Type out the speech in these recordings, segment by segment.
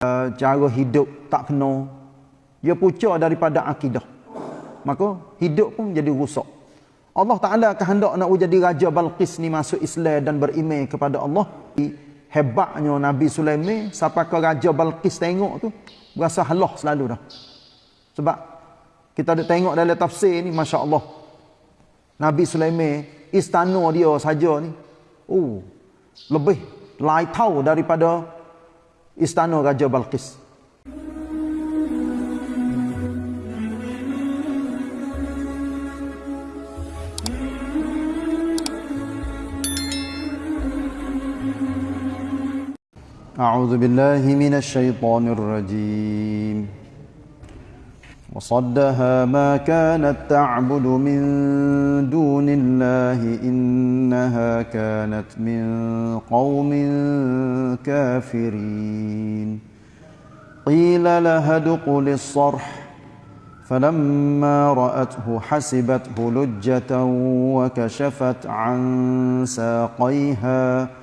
uh, cara hidup tak kena. Dia pucuk daripada akidah. Maka hidup pun jadi rusak. Allah Ta'ala kehendak nak jadi Raja Balqis ni masuk Islam dan beriman kepada Allah. Hebatnya Nabi Sulaiman sampai ke Raja Balqis tengok tu berasa halah selalu dah. Sebab kita ada tengok dalam tafsir ni Masya Allah Nabi Sulaiman istana dia saja ni oh lebih lai tahu daripada istana Raja Balqis أعوذ بالله من الشيطان الرجيم وصدها ما كانت تعبد من دون الله إنها كانت من قوم كافرين. قيل لها ادخل الصرح فلما رأته حسبته لجة وكشفت عن ساقيها.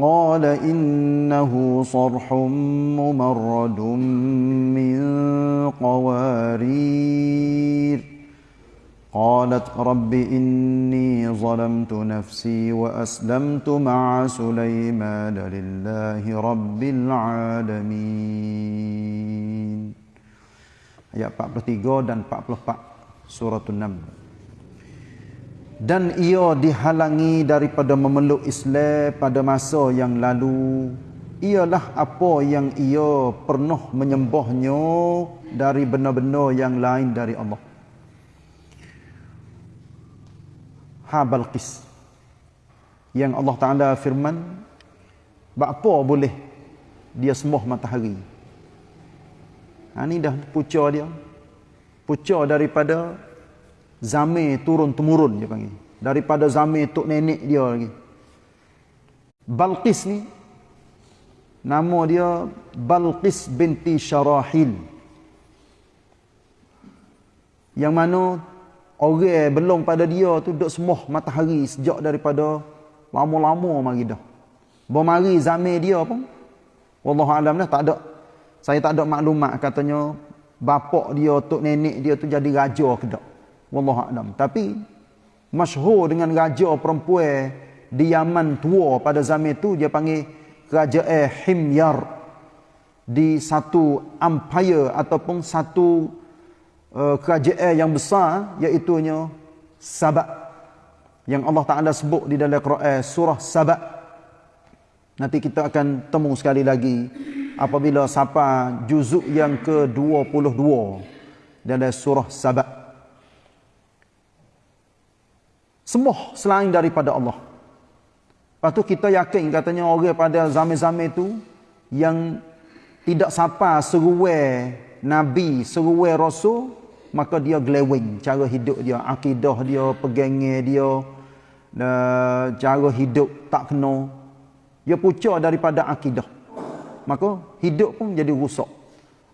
قال إنه صرح ممرد من قوارير قالت رب إني ظلمت نفسي وأسلمت مع سليمان لله رب العالمين ayat 43 dan 44 surah An-Naml dan ia dihalangi daripada memeluk Islam pada masa yang lalu. Ialah apa yang ia pernah menyembahnya dari benar-benar yang lain dari Allah. Ha Balqis yang Allah Taala firman apa boleh dia sembah matahari. Ha ni dah pucuk dia. Pucuk daripada Zamir turun temurun dia panggil. Daripada Zamir tok nenek dia lagi. Balqis ni nama dia Balqis binti Syarahil. Yang mana orang belum pada dia tu duk semuh matahari sejak daripada lama-lama mari dah. Bermari Zamir dia pun wallahu alam dah tak ada saya tak ada maklumat katanya bapak dia tok nenek dia tu jadi raja ke tak wallahu alam. Tapi masyhur dengan raja perempuan di Yaman tua pada zaman itu dia panggil kerajaan Himyar. Di satu empire ataupun satu uh, kerajaan yang besar iaitu nya Sabak. Yang Allah Taala sebut di dalam Quran surah Sabak. Nanti kita akan temu sekali lagi apabila sampai juzuk yang ke-22 dalam surah Sabak Semua selain daripada Allah. Lepas tu kita yakin katanya orang pada zaman-zaman itu yang tidak sapa seruai Nabi, seruai Rasul, maka dia glewing cara hidup dia, akidah dia, pegangnya dia, cara hidup tak kena. Dia pucuk daripada akidah. Maka hidup pun jadi rusak.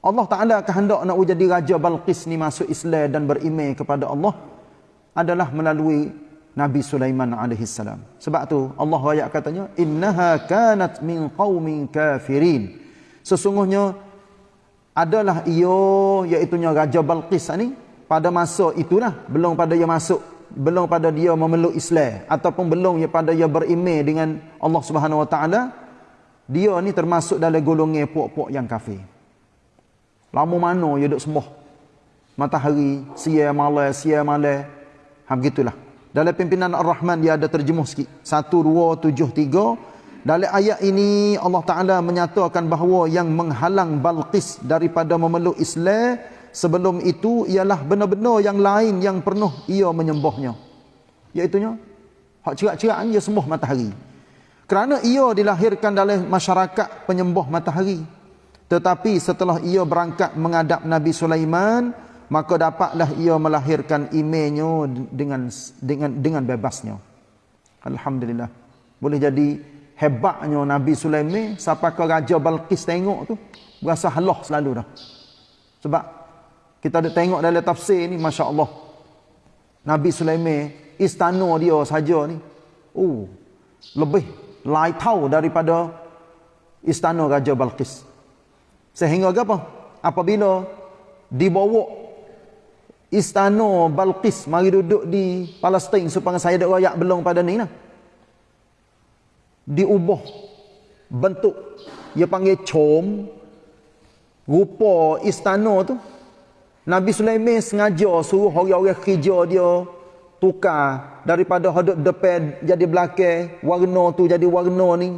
Allah Ta'ala kehendak nak jadi Raja Balqis ni masuk Islam dan berimej kepada Allah adalah melalui Nabi Sulaiman alaihi salam. Sebab tu Allah ayat katanya innaha kanat min qaumin kafirin. Sesungguhnya adalah ia iaitu Raja Balqis ni pada masa itulah belum pada dia masuk belum pada dia memeluk Islam ataupun belum ya pada dia beriman dengan Allah Subhanahu wa taala dia ni termasuk dalam golongan puak-puak yang kafir. Lama mana dia duk sembah matahari, siang malam, siang malam. Ha begitulah. Dalam pimpinan Ar-Rahman dia ada terjemuh sikit. 1 2 7 3. Dalam ayat ini Allah Taala menyatakan bahawa yang menghalang Balqis daripada memeluk Islam sebelum itu ialah benar-benar yang lain yang penuh ia menyembahnya. Iaitu nya hak cerak-cerak dia sembah matahari. Kerana ia dilahirkan dalam masyarakat penyembah matahari. Tetapi setelah ia berangkat menghadap Nabi Sulaiman, maka dapatlah ia melahirkan imannya dengan dengan dengan bebasnya. Alhamdulillah. Boleh jadi hebatnya Nabi Sulaiman sampai ke Raja Balqis tengok tu berasa halah selalu dah. Sebab kita ada tengok dalam tafsir ni masya-Allah. Nabi Sulaiman istana dia saja ni oh lebih lai tahu daripada istana Raja Balqis. Sehingga apa? Apabila dibawa istana Balqis mari duduk di Palestin supaya saya ada rakyat belum pada ni lah. Diubah bentuk dia panggil com rupa istana tu. Nabi Sulaiman sengaja suruh orang-orang kerja dia tukar daripada hadap depan jadi belakang warna tu jadi warna ni.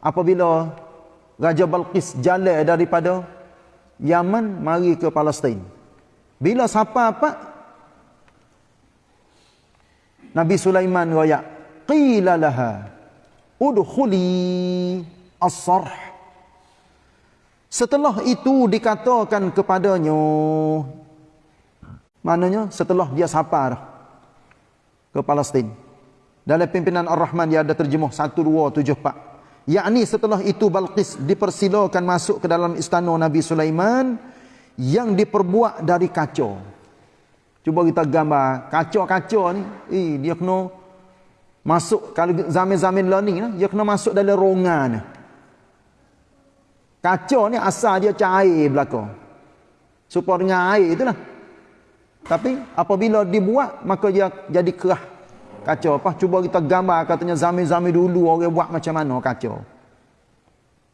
Apabila Raja Balqis jalan daripada Yaman mari ke Palestin bila siapa apa Nabi Sulaiman royak qila laha udkhuli as-sarh setelah itu dikatakan kepadanya Maknanya setelah dia safar ke Palestin. Dalam pimpinan Ar-Rahman dia ada terjemuh 1274. Yakni setelah itu Balqis dipersilakan masuk ke dalam istana Nabi Sulaiman yang diperbuat dari kaca. Cuba kita gambar kaca-kaca ni, eh dia kena masuk kalau zaman-zaman learning lah, dia kena masuk dalam rongan. Kaca ni asal dia cair belakang. Supaya dengan air itulah. Tapi apabila dibuat maka dia jadi kerah kaca apa cuba kita gambar katanya zaman-zaman dulu orang buat macam mana kaca.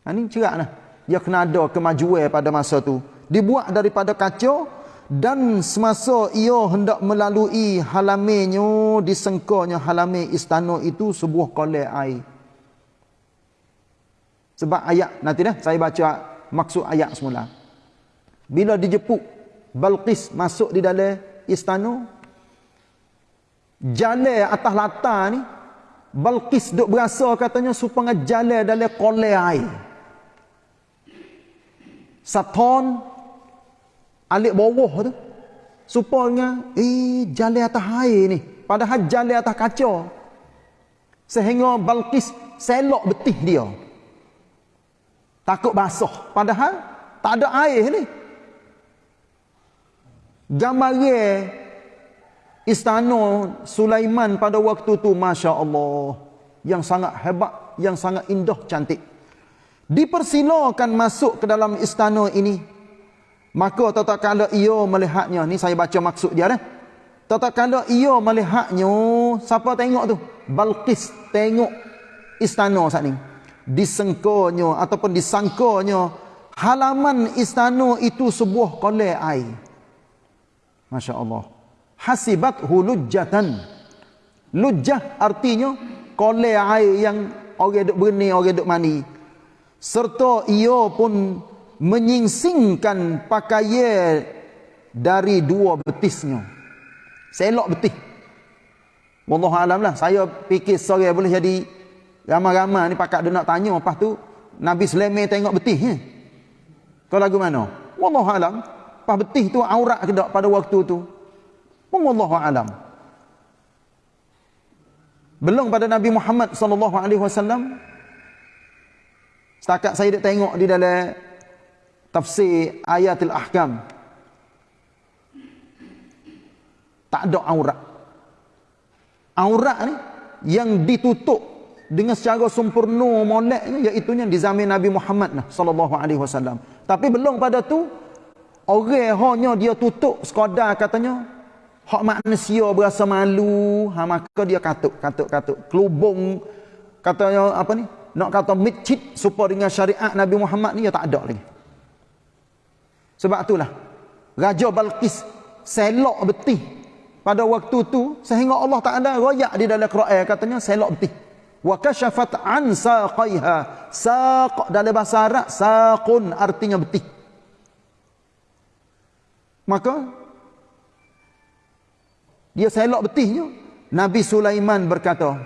Ha ni ceraklah. Dia kena ada kemajuan pada masa tu. Dibuat daripada kaca dan semasa ia hendak melalui halamannya disengkanya halaman istana itu sebuah kolam air. Sebab ayat nanti dah saya baca maksud ayat semula. Bila dijepuk Balqis masuk di dalam istana. Jalan atas latar ni. Balqis duk berasa katanya supaya jalan dalam kolam air. Saton alik bawah tu. Supaya eh jalan atas air ni. Padahal jalan atas kaca. Sehingga Balqis selok betih dia. Takut basah. Padahal tak ada air ni gambaran istana Sulaiman pada waktu tu Masya Allah yang sangat hebat yang sangat indah cantik dipersilakan masuk ke dalam istana ini maka tatkala ia melihatnya ni saya baca maksud dia dah tatkala ia melihatnya siapa tengok tu Balqis tengok istana saat ni disengkanya ataupun disangkanya halaman istana itu sebuah kolam air Masya Allah. Hasibat hulujatan. Lujah artinya kolai air yang orang duk berni, orang duk mani. Serta ia pun menyingsingkan pakaian dari dua betisnya. Selok betih. Wallah alam lah. Saya fikir sorry boleh jadi ramai-ramai ni pakak dia nak tanya. Lepas tu Nabi Sulaiman tengok betih. Eh? Kau lagu mana? Wallah alam lepas betih tu aurat ke tak pada waktu tu pun Allah alam belum pada Nabi Muhammad wasallam setakat saya tengok di dalam tafsir ayatul ahkam tak ada aurat aurat ni yang ditutup dengan secara sempurna moleknya iaitu di zaman Nabi Muhammad sallallahu alaihi wasallam tapi belum pada tu Orang hanya dia tutup sekadar katanya hak manusia berasa malu, ha maka dia katuk katuk katuk kelubung katanya apa ni? Nak kata masjid supaya dengan syariat Nabi Muhammad ni ya tak ada lagi. Sebab itulah Raja Balqis selok betih pada waktu tu sehingga Allah Taala royak di dalam Quran katanya selok betih. Wa kashafat an saqaiha. Saq dalam bahasa Arab saqun artinya betih. Maka dia selok betihnya. Nabi Sulaiman berkata,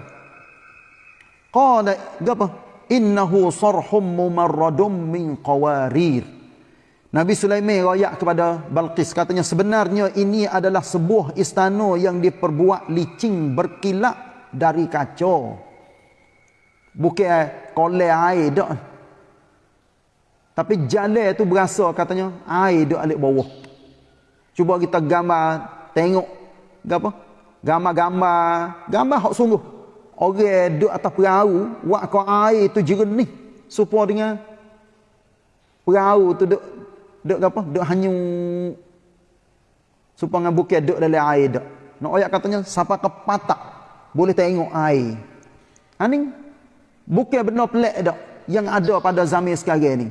Qala apa? Innahu sarhum mumarradum min qawarir. Nabi Sulaiman royak kepada Balqis katanya sebenarnya ini adalah sebuah istana yang diperbuat licin berkilat dari kaca. Bukan kolai air dak. Tapi jalan tu berasa katanya air dak alik bawah. Cuba kita gambar, tengok apa? Gambar-gambar, gambar hak sungguh. Orang duduk atas perahu, buat kau air tu jernih supaya dengan perahu tu duk duk apa? Duk hanyu supaya bukit duk dalam air duk. Nak ayat katanya siapa ke patak boleh tengok air. Ani bukan benar pelik dak yang ada pada zaman sekarang ni.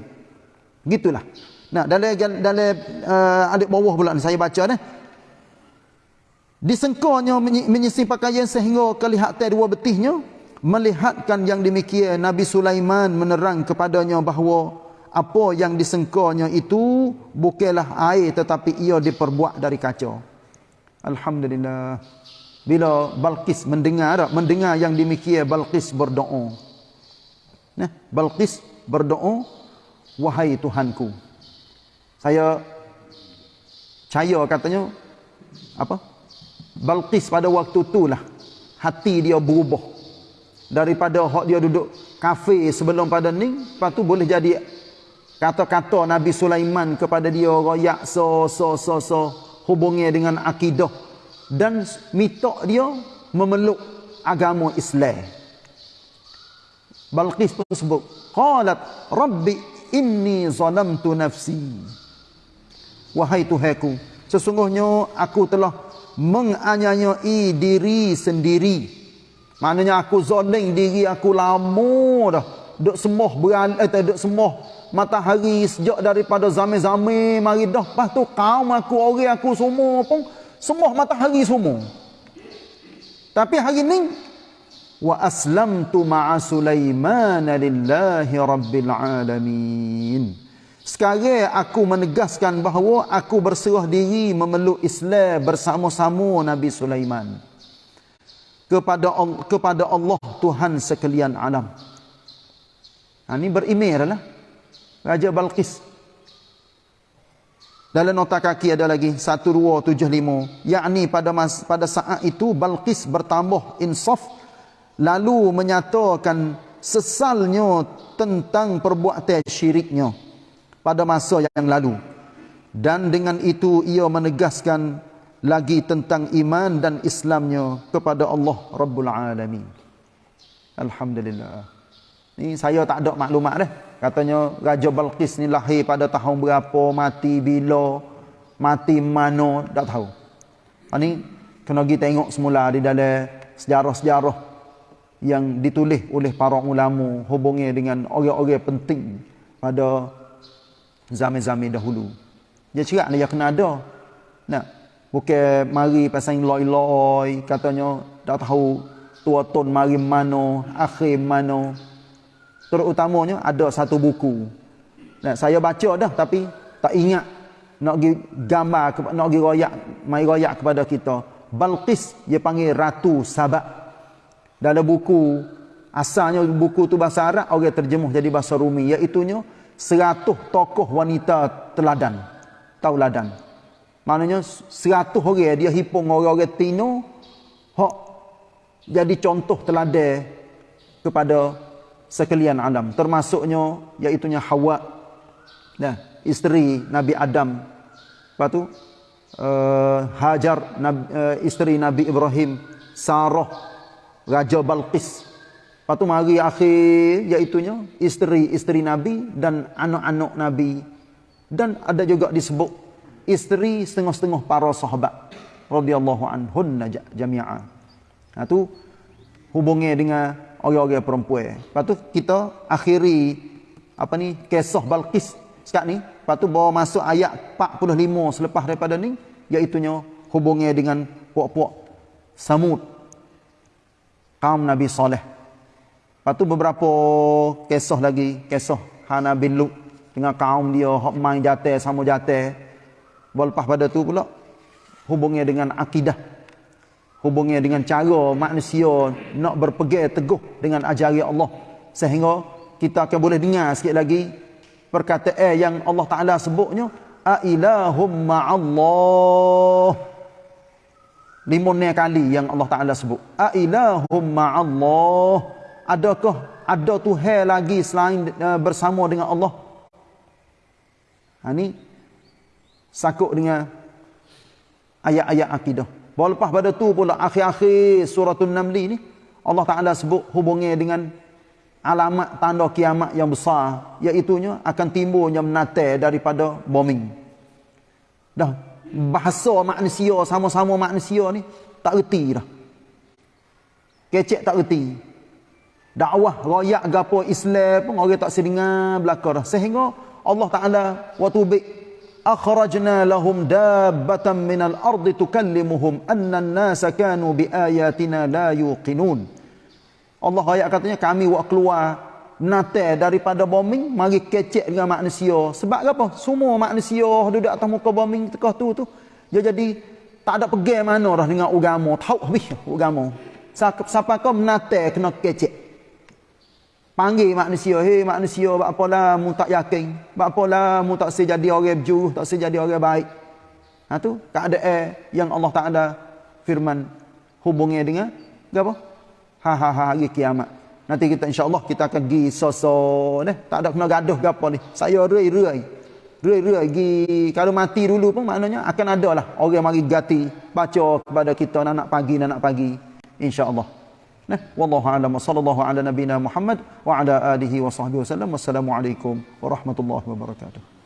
Gitulah. Nah dalam dalam uh, adik bawah pula saya baca ni. Disengkanya menyising pakaian sehingga kelihatan dua betihnya melihatkan yang demikian Nabi Sulaiman menerang kepadanya bahawa apa yang disengkanya itu bukanlah air tetapi ia diperbuat dari kaca. Alhamdulillah. Bila Balqis mendengar mendengar yang demikian Balqis berdoa. Nah, Balqis berdoa, wahai Tuhanku. Saya percaya katanya apa? Balqis pada waktu itulah hati dia berubah daripada hak dia duduk kafe sebelum pada ni lepas tu boleh jadi kata-kata Nabi Sulaiman kepada dia royak so so so so hubungi dengan akidah. Dan minta dia memeluk agama Islam. Balqis pun sebut qalat rabbi inni zalamtu nafsi. Wahai tuhanku sesungguhnya aku telah menganiayai diri sendiri. Maknanya aku zoling diri aku lama dah. Duk semoh beral eh duk semoh matahari sejak daripada zaman-zaman mari dah. Lepas tu kaum aku orang aku semua pun semoh matahari semua. Tapi hari ni wa aslamtu ma'a Sulaiman lillahi rabbil alamin. Sekarang aku menegaskan bahawa aku berserah diri memeluk Islam bersama-sama Nabi Sulaiman kepada kepada Allah Tuhan sekalian alam. Ha, ini berimir lah. Raja Balqis. Dalam nota kaki ada lagi 1275. Yakni pada mas, pada saat itu Balqis bertambah insaf lalu menyatakan sesalnya tentang perbuatan syiriknya pada masa yang lalu. Dan dengan itu ia menegaskan lagi tentang iman dan Islamnya kepada Allah Rabbul Alamin. Alhamdulillah. Ni saya tak ada maklumat dah. Katanya Raja Balqis ni lahir pada tahun berapa, mati bila, mati mana, tak tahu. Ini ha, kena pergi tengok semula di dalam sejarah-sejarah yang ditulis oleh para ulama hubungi dengan orang-orang penting pada zaman-zaman dahulu. Dia cerak dia kena ada. Nah, Bukan mari pasal loi-loi katanya tak tahu tua ton mari mana, akhir mana. Terutamanya ada satu buku. Nah, saya baca dah tapi tak ingat nak pergi gambar nak pergi royak, mai royak kepada kita. Balqis dia panggil Ratu Sabak. Dalam buku asalnya buku tu bahasa Arab orang terjemuh jadi bahasa Rumi iaitu nya 100 tokoh wanita teladan. Tauladan. Maknanya seratus orang dia hipung orang-orang tino hak jadi contoh teladan kepada sekalian alam termasuknya iaitu Hawa nah isteri Nabi Adam. Lepas tu uh, Hajar Nabi, uh, isteri Nabi Ibrahim Sarah Raja Balqis. Lepas tu mari akhir iaitu isteri-isteri Nabi dan anak-anak Nabi. Dan ada juga disebut isteri setengah-setengah para sahabat radhiyallahu anhunna jami'a. Ha tu hubungnya dengan orang-orang perempuan. Lepas tu kita akhiri apa ni kisah Balqis sekat ni. Lepas tu bawa masuk ayat 45 selepas daripada ni iaitu nya hubungnya dengan puak-puak Samud kaum Nabi Saleh. Lepas tu beberapa kisah lagi, kisah Hana bin Lut dengan kaum dia hok main jatuh sama jatuh Lepas pada tu pula hubungnya dengan akidah. Hubungnya dengan cara manusia nak berpegang teguh dengan ajaran Allah sehingga kita akan boleh dengar sikit lagi perkataan yang Allah Taala sebutnya a ilahum ma'allah. Lima kali yang Allah Taala sebut. A ilahum ma'allah. Adakah ada Tuhan lagi selain uh, bersama dengan Allah? Ha, ni sakut dengan ayat-ayat akidah. Bahawa lepas pada tu pula akhir-akhir suratul Namli ni Allah Ta'ala sebut hubungnya dengan alamat tanda kiamat yang besar iaitunya akan timbulnya menate daripada bombing. Dah bahasa manusia sama-sama manusia ni tak reti dah. Kecek tak reti dakwah royak gapo Islam pun orang tak sedengar belaka dah. Sehingga Allah Taala waktu lahum dabbatan minal ardi tukallimuhum anna an-nasa kanu bi ayatina la yuqinun Allah ayat katanya kami buat keluar nate daripada bombing mari kecek dengan manusia. Sebab apa? Semua manusia duduk atas muka bombing tekah tu tu. Dia jadi tak ada pergi mana dah dengan agama. Tahu habis agama. Siapa kau menate kena kecek. Panggil manusia, hei manusia, buat apalah mu tak yakin? Buat apalah mu tak sejadi orang berjuruh, tak sejadi orang baik? Ha tu, keadaan yang Allah Taala firman hubungnya dengan apa? ha ha ha hari kiamat. Nanti kita insya-Allah kita akan pergi soso ni. Tak ada kena gaduh apa ni. Saya rei-rei. Rei-rei pergi kalau mati dulu pun maknanya akan ada lah orang mari gati baca kepada kita nak nak pagi Nah, wallahu a'lam sallallahu ala nabina Muhammad wa ala alihi wa sahbihi wasallam. Wassalamualaikum warahmatullahi wabarakatuh.